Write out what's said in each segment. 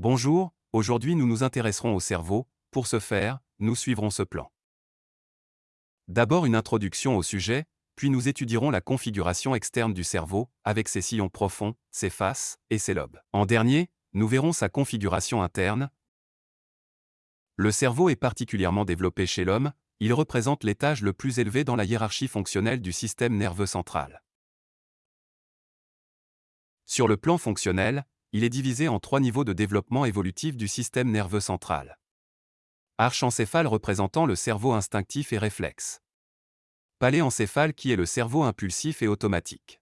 Bonjour, aujourd'hui nous nous intéresserons au cerveau, pour ce faire, nous suivrons ce plan. D'abord une introduction au sujet, puis nous étudierons la configuration externe du cerveau, avec ses sillons profonds, ses faces et ses lobes. En dernier, nous verrons sa configuration interne. Le cerveau est particulièrement développé chez l'homme, il représente l'étage le plus élevé dans la hiérarchie fonctionnelle du système nerveux central. Sur le plan fonctionnel, il est divisé en trois niveaux de développement évolutif du système nerveux central. Archencéphale représentant le cerveau instinctif et réflexe. Paléencéphale qui est le cerveau impulsif et automatique.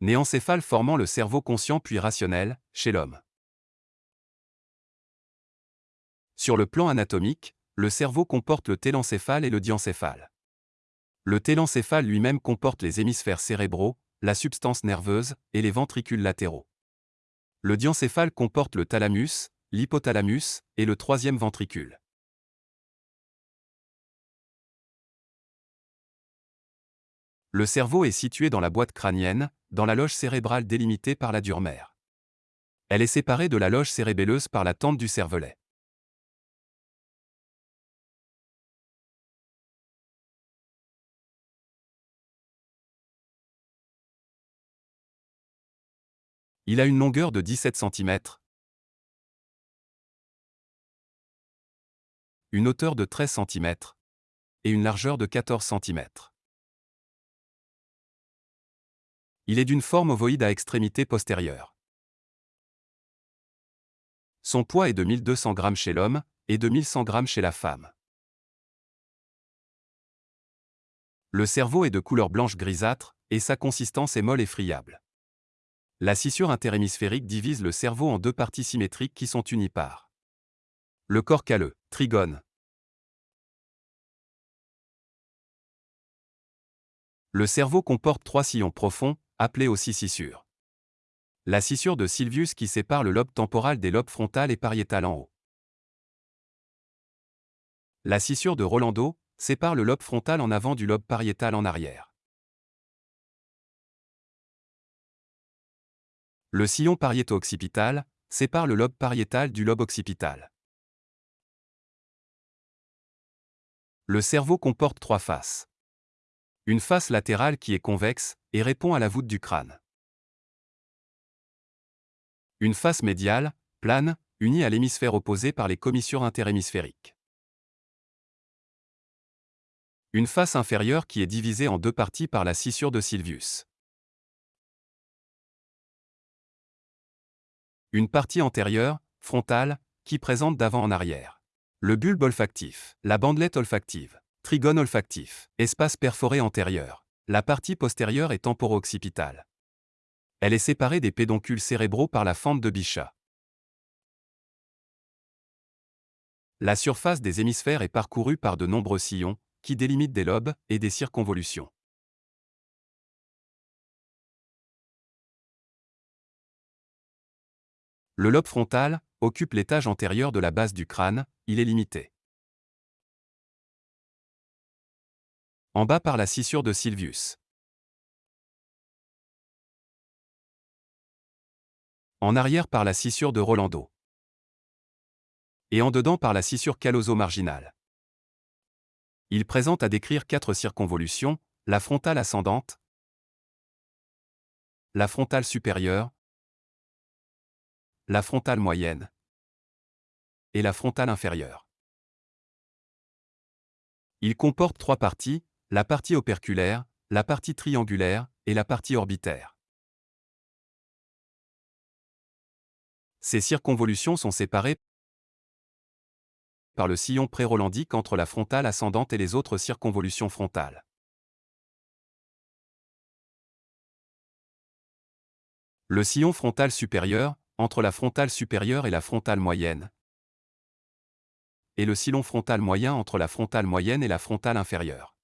Néencéphale formant le cerveau conscient puis rationnel, chez l'homme. Sur le plan anatomique, le cerveau comporte le télencéphale et le diencéphale. Le télencéphale lui-même comporte les hémisphères cérébraux, la substance nerveuse et les ventricules latéraux. Le diencéphale comporte le thalamus, l'hypothalamus et le troisième ventricule. Le cerveau est situé dans la boîte crânienne, dans la loge cérébrale délimitée par la dure mère. Elle est séparée de la loge cérébelleuse par la tente du cervelet. Il a une longueur de 17 cm, une hauteur de 13 cm et une largeur de 14 cm. Il est d'une forme ovoïde à extrémité postérieure. Son poids est de 1200 g chez l'homme et de 1100 g chez la femme. Le cerveau est de couleur blanche grisâtre et sa consistance est molle et friable. La scissure interhémisphérique divise le cerveau en deux parties symétriques qui sont unies le corps calleux, trigone. Le cerveau comporte trois sillons profonds, appelés aussi scissures. La scissure de Sylvius qui sépare le lobe temporal des lobes frontal et pariétal en haut. La scissure de Rolando sépare le lobe frontal en avant du lobe pariétal en arrière. Le sillon pariéto-occipital sépare le lobe pariétal du lobe occipital. Le cerveau comporte trois faces. Une face latérale qui est convexe et répond à la voûte du crâne. Une face médiale, plane, unie à l'hémisphère opposé par les commissures interhémisphériques. Une face inférieure qui est divisée en deux parties par la scissure de Sylvius. Une partie antérieure, frontale, qui présente d'avant en arrière. Le bulbe olfactif, la bandelette olfactive, trigone olfactif, espace perforé antérieur. La partie postérieure est temporo-occipitale. Elle est séparée des pédoncules cérébraux par la fente de Bichat. La surface des hémisphères est parcourue par de nombreux sillons, qui délimitent des lobes et des circonvolutions. Le lobe frontal occupe l'étage antérieur de la base du crâne, il est limité. En bas par la scissure de Sylvius. En arrière par la scissure de Rolando. Et en dedans par la scissure caloso-marginale. Il présente à décrire quatre circonvolutions, la frontale ascendante, la frontale supérieure, la frontale moyenne et la frontale inférieure. Il comporte trois parties, la partie operculaire, la partie triangulaire et la partie orbitaire. Ces circonvolutions sont séparées par le sillon pré-rolandique entre la frontale ascendante et les autres circonvolutions frontales. Le sillon frontal supérieur, entre la frontale supérieure et la frontale moyenne, et le sillon frontal moyen entre la frontale moyenne et la frontale inférieure.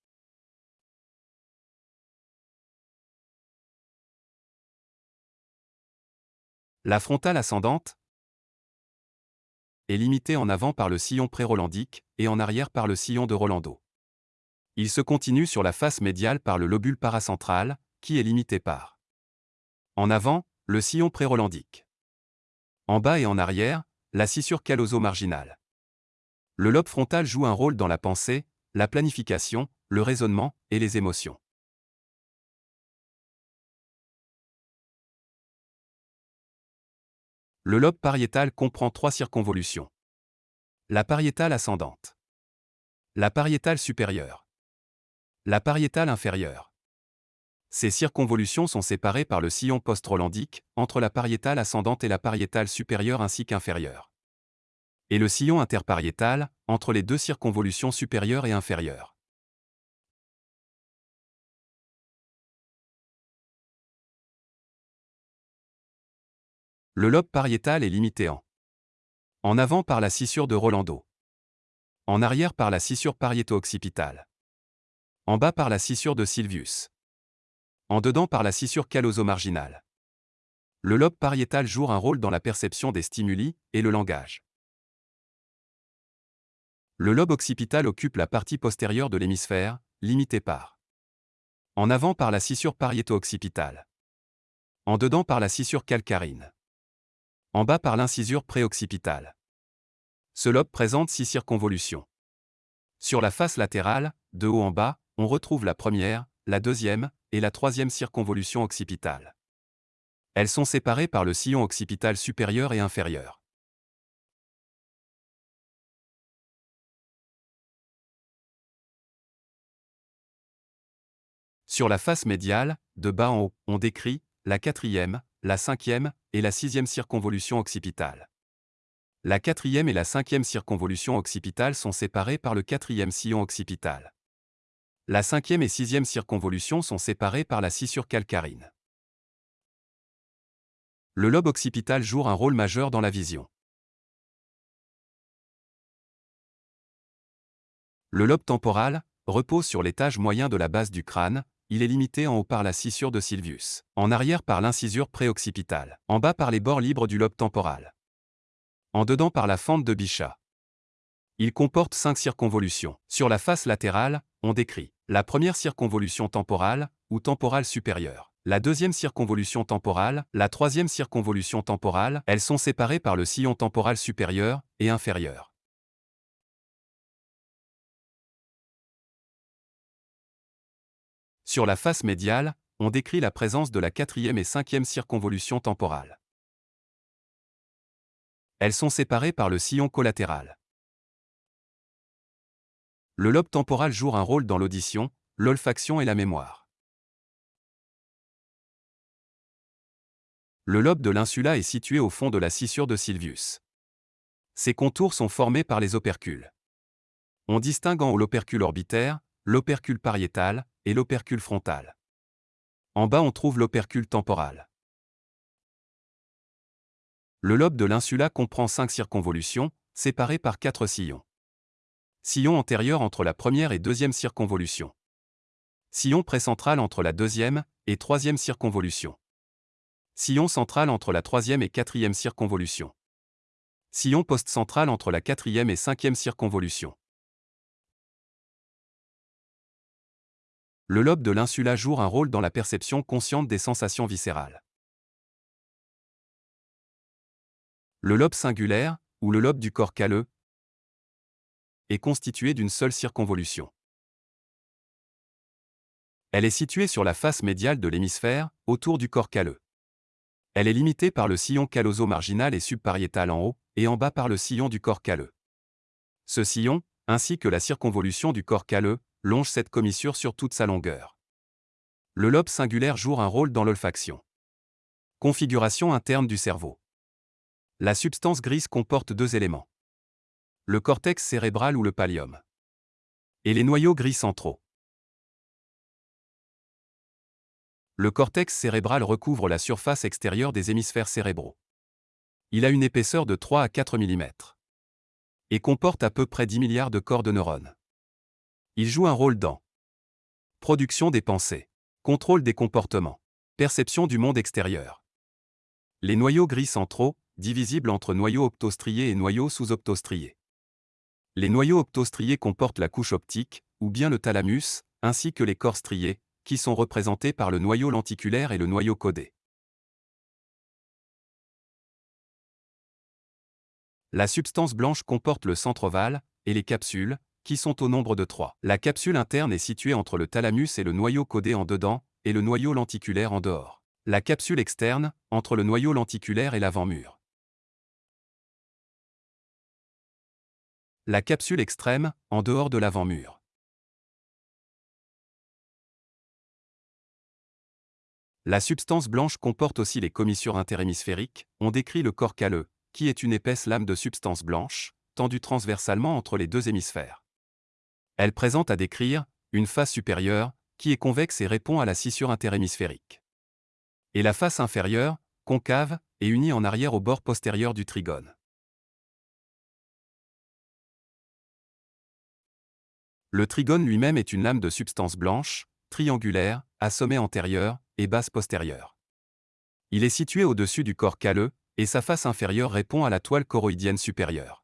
La frontale ascendante est limitée en avant par le sillon pré-rolandique et en arrière par le sillon de Rolando. Il se continue sur la face médiale par le lobule paracentral, qui est limité par en avant, le sillon pré-rolandique En bas et en arrière, la scissure caloso-marginale. Le lobe frontal joue un rôle dans la pensée, la planification, le raisonnement et les émotions. Le lobe pariétal comprend trois circonvolutions. La pariétale ascendante. La pariétale supérieure. La pariétale inférieure. Ces circonvolutions sont séparées par le sillon post-rolandique, entre la pariétale ascendante et la pariétale supérieure ainsi qu'inférieure. Et le sillon interpariétal, entre les deux circonvolutions supérieures et inférieures. Le lobe pariétal est limité en en avant par la scissure de Rolando, en arrière par la scissure pariéto-occipitale, en bas par la scissure de Sylvius, en dedans par la scissure caloso-marginale. Le lobe pariétal joue un rôle dans la perception des stimuli et le langage. Le lobe occipital occupe la partie postérieure de l'hémisphère, limité par en avant par la scissure pariéto-occipitale, en dedans par la scissure calcarine en bas par l'incisure préoccipitale. Ce lobe présente six circonvolutions. Sur la face latérale, de haut en bas, on retrouve la première, la deuxième et la troisième circonvolution occipitale. Elles sont séparées par le sillon occipital supérieur et inférieur. Sur la face médiale, de bas en haut, on décrit la quatrième, la cinquième et la sixième circonvolution occipitale. La quatrième et la cinquième circonvolution occipitale sont séparées par le quatrième sillon occipital. La cinquième et sixième circonvolution sont séparées par la scissure calcarine. Le lobe occipital joue un rôle majeur dans la vision. Le lobe temporal repose sur l'étage moyen de la base du crâne, il est limité en haut par la scissure de Sylvius, en arrière par l'incisure préoccipitale, en bas par les bords libres du lobe temporal, en dedans par la fente de Bichat. Il comporte cinq circonvolutions. Sur la face latérale, on décrit la première circonvolution temporale, ou temporale supérieure, la deuxième circonvolution temporale, la troisième circonvolution temporale, elles sont séparées par le sillon temporal supérieur et inférieur. Sur la face médiale, on décrit la présence de la quatrième et cinquième circonvolution temporale. Elles sont séparées par le sillon collatéral. Le lobe temporal joue un rôle dans l'audition, l'olfaction et la mémoire. Le lobe de l'insula est situé au fond de la scissure de Sylvius. Ses contours sont formés par les opercules. On distingue en haut l'opercule orbitaire, l'opercule pariétal, et l'opercule frontal. En bas on trouve l'opercule temporal. Le lobe de l'insula comprend cinq circonvolutions, séparées par quatre sillons. Sillon antérieur entre la première et deuxième circonvolution. Sillon précentral entre la deuxième et troisième circonvolution. Sillon central entre la troisième et quatrième circonvolution. Sillon post-central entre la quatrième et cinquième circonvolution. le lobe de l'insula joue un rôle dans la perception consciente des sensations viscérales. Le lobe singulaire, ou le lobe du corps calleux, est constitué d'une seule circonvolution. Elle est située sur la face médiale de l'hémisphère, autour du corps calleux. Elle est limitée par le sillon calloso-marginal et subpariétal en haut, et en bas par le sillon du corps calleux. Ce sillon, ainsi que la circonvolution du corps calleux, longe cette commissure sur toute sa longueur. Le lobe singulaire joue un rôle dans l'olfaction. Configuration interne du cerveau. La substance grise comporte deux éléments. Le cortex cérébral ou le pallium. Et les noyaux gris centraux. Le cortex cérébral recouvre la surface extérieure des hémisphères cérébraux. Il a une épaisseur de 3 à 4 mm. Et comporte à peu près 10 milliards de corps de neurones. Il joue un rôle dans production des pensées, contrôle des comportements, perception du monde extérieur. Les noyaux gris centraux, divisibles entre noyaux optostriés et noyaux sous-optostriés. Les noyaux optostriés comportent la couche optique, ou bien le thalamus, ainsi que les corps striés, qui sont représentés par le noyau lenticulaire et le noyau codé. La substance blanche comporte le centre ovale et les capsules, qui sont au nombre de trois. La capsule interne est située entre le thalamus et le noyau codé en dedans, et le noyau lenticulaire en dehors. La capsule externe, entre le noyau lenticulaire et l'avant-mur. La capsule extrême, en dehors de l'avant-mur. La substance blanche comporte aussi les commissures interhémisphériques, on décrit le corps calleux, qui est une épaisse lame de substance blanche, tendue transversalement entre les deux hémisphères. Elle présente à décrire une face supérieure, qui est convexe et répond à la scissure interhémisphérique. Et la face inférieure, concave, et unie en arrière au bord postérieur du trigone. Le trigone lui-même est une lame de substance blanche, triangulaire, à sommet antérieur et base postérieure. Il est situé au-dessus du corps calleux, et sa face inférieure répond à la toile choroïdienne supérieure.